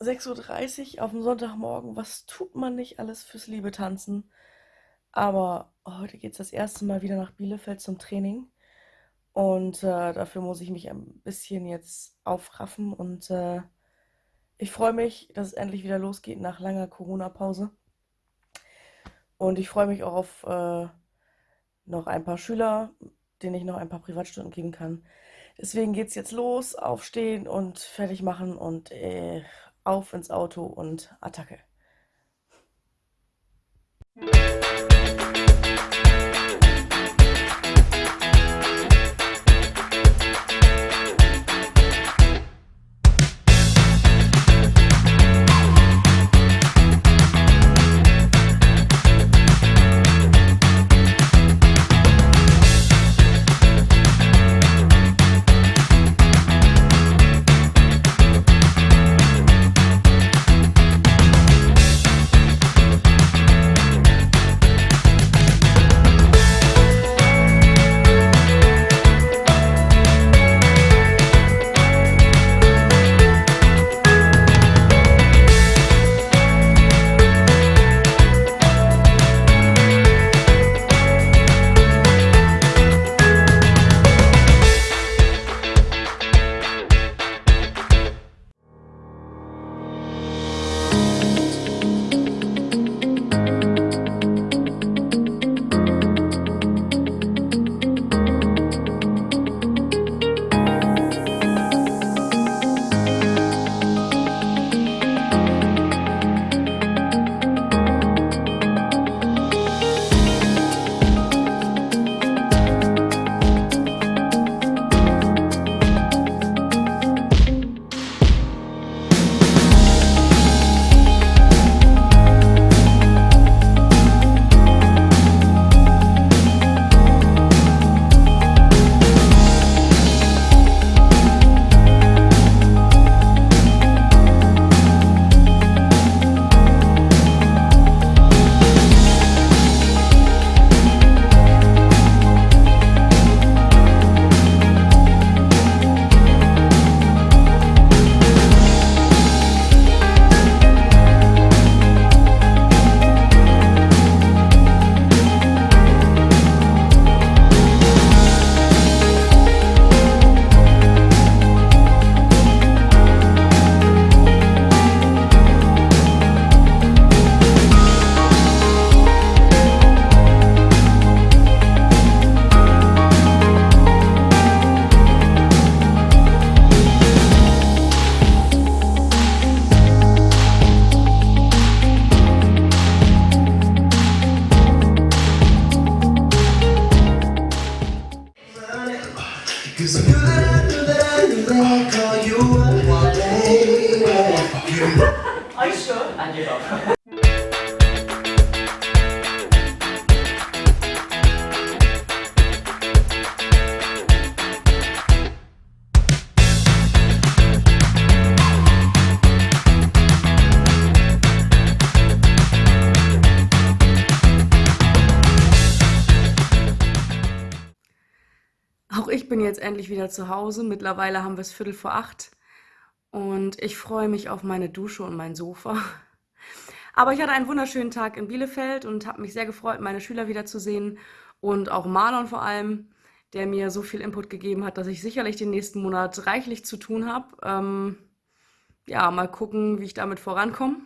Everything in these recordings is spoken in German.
6.30 Uhr auf dem Sonntagmorgen. Was tut man nicht alles fürs Liebe tanzen? Aber heute geht es das erste Mal wieder nach Bielefeld zum Training. Und äh, dafür muss ich mich ein bisschen jetzt aufraffen. Und äh, ich freue mich, dass es endlich wieder losgeht nach langer Corona-Pause. Und ich freue mich auch auf äh, noch ein paar Schüler, denen ich noch ein paar Privatstunden geben kann. Deswegen geht es jetzt los, aufstehen und fertig machen und äh, auf ins Auto und Attacke. I that I knew that I knew that I'd call you one day. Are you sure? You go. Bin jetzt endlich wieder zu Hause. Mittlerweile haben wir es Viertel vor acht. Und ich freue mich auf meine Dusche und mein Sofa. Aber ich hatte einen wunderschönen Tag in Bielefeld und habe mich sehr gefreut, meine Schüler wiederzusehen. Und auch Marlon vor allem, der mir so viel Input gegeben hat, dass ich sicherlich den nächsten Monat reichlich zu tun habe. Ähm, ja, mal gucken, wie ich damit vorankomme.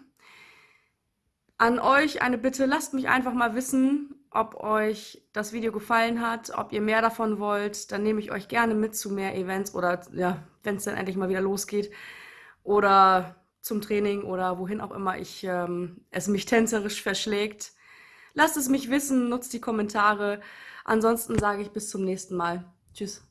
An euch eine Bitte, lasst mich einfach mal wissen, ob euch das Video gefallen hat, ob ihr mehr davon wollt. Dann nehme ich euch gerne mit zu mehr Events oder ja, wenn es dann endlich mal wieder losgeht. Oder zum Training oder wohin auch immer ich, ähm, es mich tänzerisch verschlägt. Lasst es mich wissen, nutzt die Kommentare. Ansonsten sage ich bis zum nächsten Mal. Tschüss.